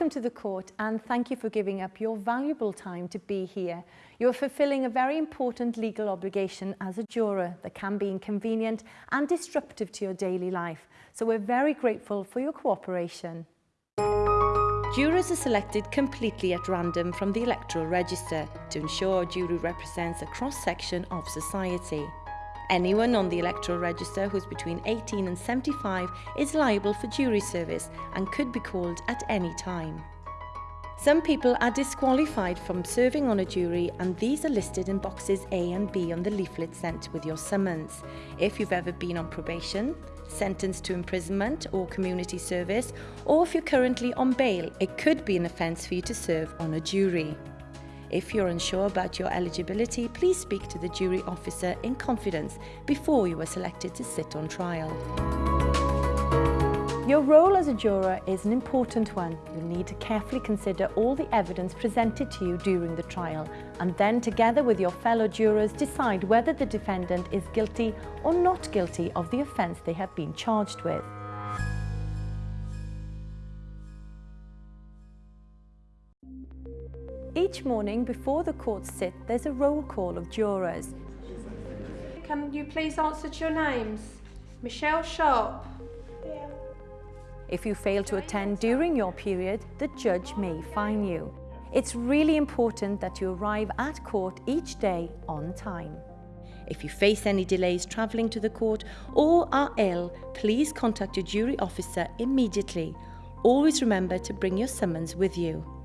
Welcome to the court and thank you for giving up your valuable time to be here. You are fulfilling a very important legal obligation as a juror that can be inconvenient and disruptive to your daily life. So we're very grateful for your cooperation. Jurors are selected completely at random from the electoral register to ensure a jury represents a cross-section of society. Anyone on the electoral register who's between 18 and 75 is liable for jury service and could be called at any time. Some people are disqualified from serving on a jury and these are listed in boxes A and B on the leaflet sent with your summons. If you've ever been on probation, sentenced to imprisonment or community service, or if you're currently on bail, it could be an offence for you to serve on a jury. If you're unsure about your eligibility, please speak to the jury officer in confidence before you are selected to sit on trial. Your role as a juror is an important one. You'll need to carefully consider all the evidence presented to you during the trial and then together with your fellow jurors decide whether the defendant is guilty or not guilty of the offence they have been charged with. Each morning before the courts sit, there's a roll call of jurors. Can you please answer to your names? Michelle Sharp. Yeah. If you fail to attend during your period, the judge may fine you. It's really important that you arrive at court each day on time. If you face any delays travelling to the court or are ill, please contact your jury officer immediately. Always remember to bring your summons with you.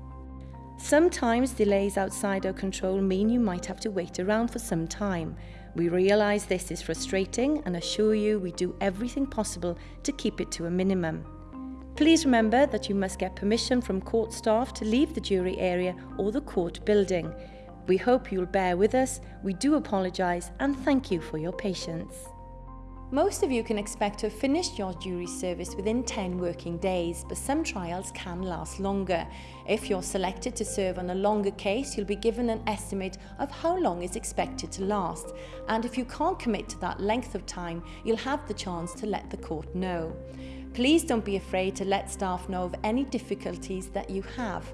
Sometimes delays outside our control mean you might have to wait around for some time. We realise this is frustrating and assure you we do everything possible to keep it to a minimum. Please remember that you must get permission from court staff to leave the jury area or the court building. We hope you'll bear with us, we do apologise and thank you for your patience. Most of you can expect to have finished your jury service within 10 working days, but some trials can last longer. If you're selected to serve on a longer case, you'll be given an estimate of how long is expected to last. And if you can't commit to that length of time, you'll have the chance to let the court know. Please don't be afraid to let staff know of any difficulties that you have.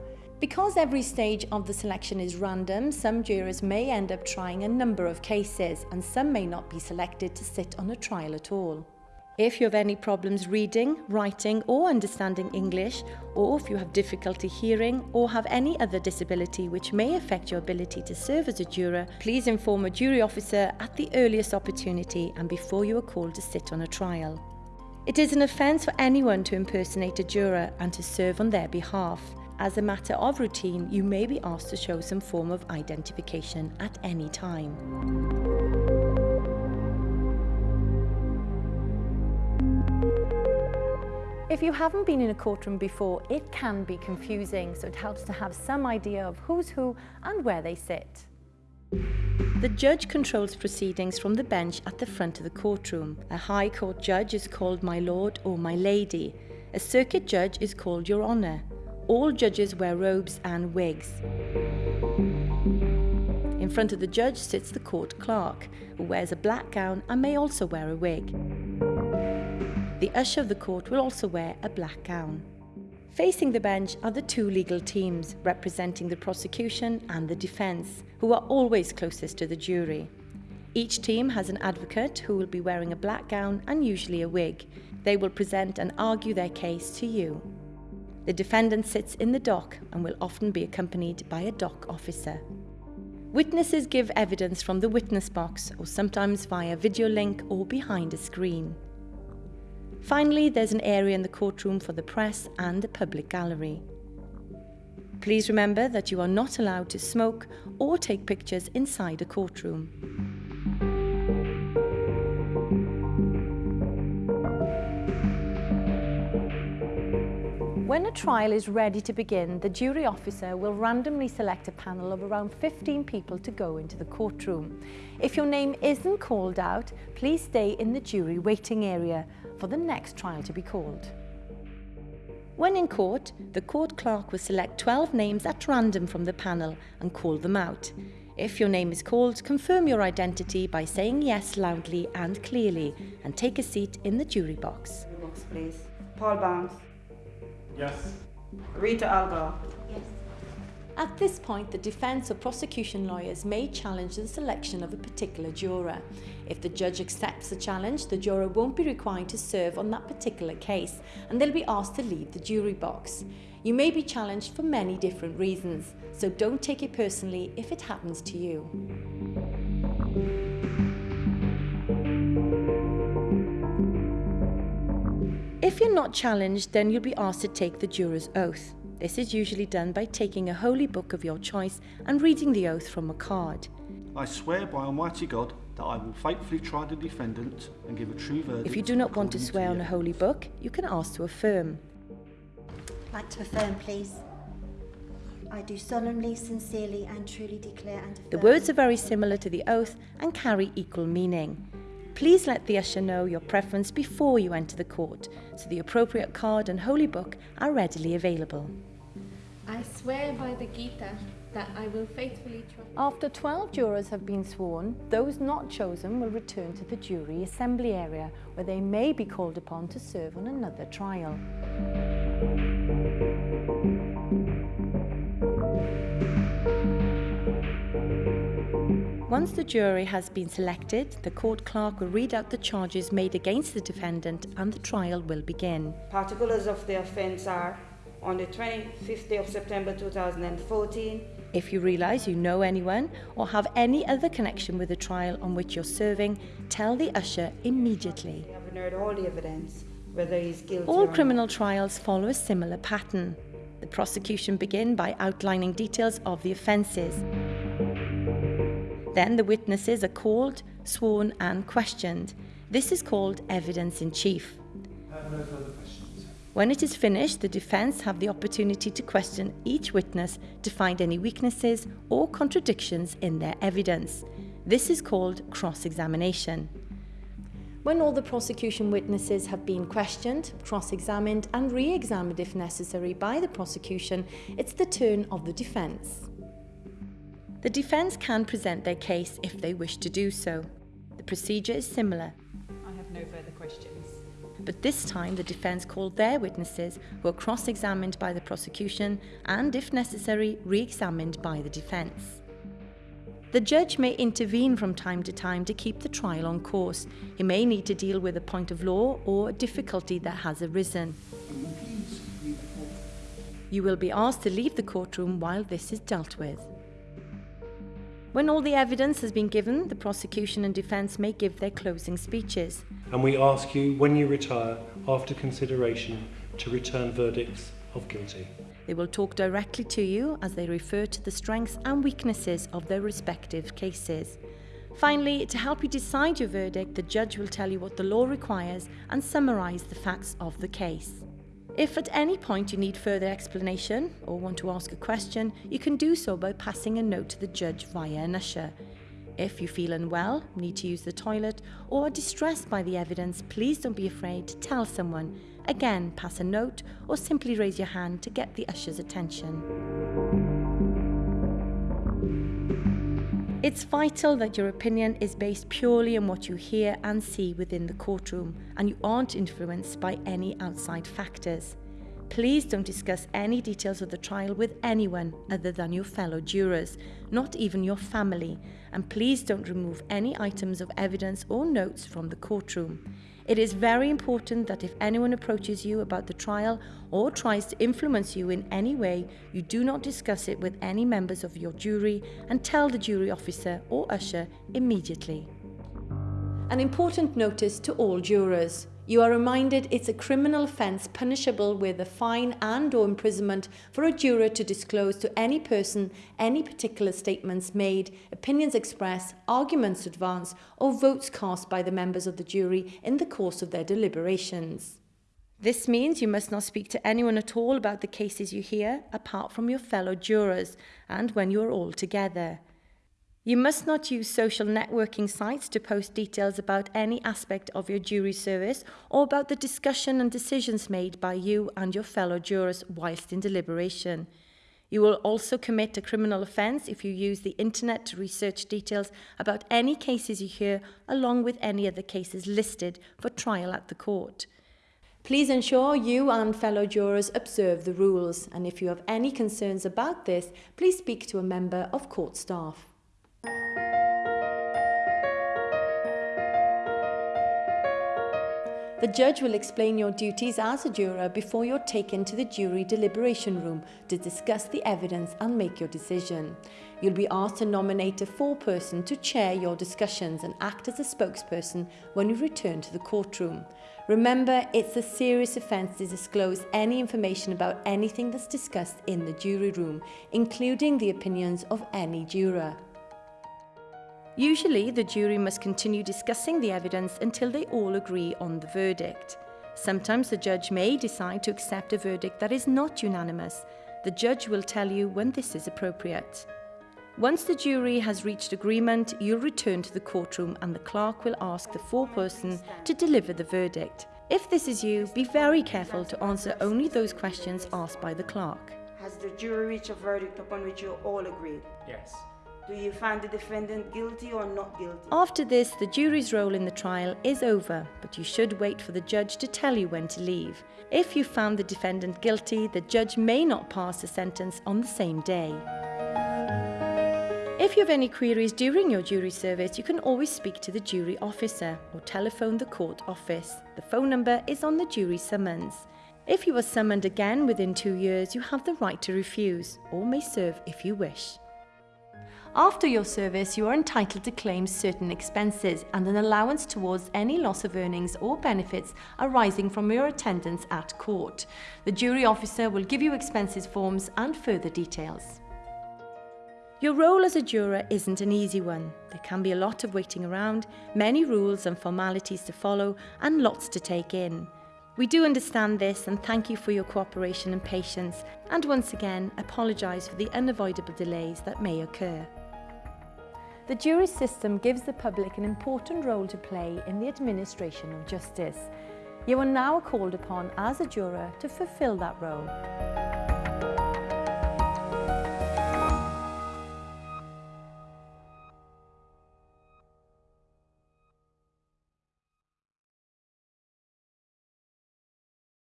Because every stage of the selection is random, some jurors may end up trying a number of cases and some may not be selected to sit on a trial at all. If you have any problems reading, writing or understanding English, or if you have difficulty hearing or have any other disability which may affect your ability to serve as a juror, please inform a jury officer at the earliest opportunity and before you are called to sit on a trial. It is an offence for anyone to impersonate a juror and to serve on their behalf. As a matter of routine, you may be asked to show some form of identification at any time. If you haven't been in a courtroom before, it can be confusing, so it helps to have some idea of who's who and where they sit. The judge controls proceedings from the bench at the front of the courtroom. A High Court judge is called My Lord or My Lady. A circuit judge is called Your Honour. All judges wear robes and wigs. In front of the judge sits the court clerk, who wears a black gown and may also wear a wig. The usher of the court will also wear a black gown. Facing the bench are the two legal teams representing the prosecution and the defence, who are always closest to the jury. Each team has an advocate who will be wearing a black gown and usually a wig. They will present and argue their case to you. The defendant sits in the dock and will often be accompanied by a dock officer. Witnesses give evidence from the witness box or sometimes via video link or behind a screen. Finally, there's an area in the courtroom for the press and the public gallery. Please remember that you are not allowed to smoke or take pictures inside a courtroom. When a trial is ready to begin, the jury officer will randomly select a panel of around 15 people to go into the courtroom. If your name isn't called out, please stay in the jury waiting area for the next trial to be called. When in court, the court clerk will select 12 names at random from the panel and call them out. If your name is called, confirm your identity by saying yes loudly and clearly and take a seat in the jury box. Please. Paul Barnes. Yes. Rita Algar. At this point, the defence or prosecution lawyers may challenge the selection of a particular juror. If the judge accepts the challenge, the juror won't be required to serve on that particular case and they'll be asked to leave the jury box. You may be challenged for many different reasons, so don't take it personally if it happens to you. If you're not challenged, then you'll be asked to take the juror's oath. This is usually done by taking a holy book of your choice and reading the oath from a card. I swear by Almighty God that I will faithfully try the defendant and give a true verdict. If you do not want to according swear on a holy book, you can ask to affirm. like to affirm, please. I do solemnly, sincerely, and truly declare and affirm. The words are very similar to the oath and carry equal meaning. Please let the usher know your preference before you enter the court, so the appropriate card and holy book are readily available. I swear by the Gita that I will faithfully trust. After 12 jurors have been sworn, those not chosen will return to the jury assembly area where they may be called upon to serve on another trial. Once the jury has been selected, the court clerk will read out the charges made against the defendant and the trial will begin. Particulars of the offence are on the 25th day of September 2014, If you realise you know anyone or have any other connection with the trial on which you're serving, tell the usher immediately. we haven't heard all the evidence, whether he's guilty All or not. criminal trials follow a similar pattern. The prosecution begin by outlining details of the offences. Then the witnesses are called, sworn and questioned. This is called evidence in chief. When it is finished, the defence have the opportunity to question each witness to find any weaknesses or contradictions in their evidence. This is called cross-examination. When all the prosecution witnesses have been questioned, cross-examined and re-examined if necessary by the prosecution, it's the turn of the defence. The defence can present their case if they wish to do so. The procedure is similar, I have no further questions. but this time the defence called their witnesses who are cross-examined by the prosecution and, if necessary, re-examined by the defence. The judge may intervene from time to time to keep the trial on course. He may need to deal with a point of law or a difficulty that has arisen. You will be asked to leave the courtroom while this is dealt with. When all the evidence has been given, the prosecution and defence may give their closing speeches. and we ask you, when you retire, after consideration, to return verdicts of guilty. They will talk directly to you as they refer to the strengths and weaknesses of their respective cases. Finally, to help you decide your verdict, the judge will tell you what the law requires and summarise the facts of the case. If at any point you need further explanation or want to ask a question, you can do so by passing a note to the judge via an usher. If you feel unwell, need to use the toilet, or are distressed by the evidence, please don't be afraid to tell someone. Again, pass a note or simply raise your hand to get the usher's attention. It's vital that your opinion is based purely on what you hear and see within the courtroom and you aren't influenced by any outside factors. Please don't discuss any details of the trial with anyone other than your fellow jurors, not even your family, and please don't remove any items of evidence or notes from the courtroom. It is very important that if anyone approaches you about the trial or tries to influence you in any way, you do not discuss it with any members of your jury and tell the jury officer or usher immediately. An important notice to all jurors. You are reminded it's a criminal offence punishable with a fine and or imprisonment for a juror to disclose to any person any particular statements made, opinions expressed, arguments advanced or votes cast by the members of the jury in the course of their deliberations. This means you must not speak to anyone at all about the cases you hear apart from your fellow jurors and when you are all together. You must not use social networking sites to post details about any aspect of your jury service or about the discussion and decisions made by you and your fellow jurors whilst in deliberation. You will also commit a criminal offence if you use the internet to research details about any cases you hear along with any other cases listed for trial at the court. Please ensure you and fellow jurors observe the rules and if you have any concerns about this, please speak to a member of court staff. The judge will explain your duties as a juror before you're taken to the jury deliberation room to discuss the evidence and make your decision. You'll be asked to nominate a foreperson to chair your discussions and act as a spokesperson when you return to the courtroom. Remember, it's a serious offence to disclose any information about anything that's discussed in the jury room, including the opinions of any juror. Usually, the jury must continue discussing the evidence until they all agree on the verdict. Sometimes the judge may decide to accept a verdict that is not unanimous. The judge will tell you when this is appropriate. Once the jury has reached agreement, you'll return to the courtroom and the clerk will ask the foreperson to deliver the verdict. If this is you, be very careful to answer only those questions asked by the clerk. Has the jury reached a verdict upon which you all agreed? Yes. Do you find the defendant guilty or not guilty? After this, the jury's role in the trial is over, but you should wait for the judge to tell you when to leave. If you found the defendant guilty, the judge may not pass a sentence on the same day. If you have any queries during your jury service, you can always speak to the jury officer or telephone the court office. The phone number is on the jury summons. If you are summoned again within two years, you have the right to refuse or may serve if you wish. After your service, you are entitled to claim certain expenses and an allowance towards any loss of earnings or benefits arising from your attendance at court. The jury officer will give you expenses forms and further details. Your role as a juror isn't an easy one. There can be a lot of waiting around, many rules and formalities to follow, and lots to take in. We do understand this and thank you for your cooperation and patience, and once again apologise for the unavoidable delays that may occur. The jury system gives the public an important role to play in the administration of justice. You are now called upon as a juror to fulfil that role.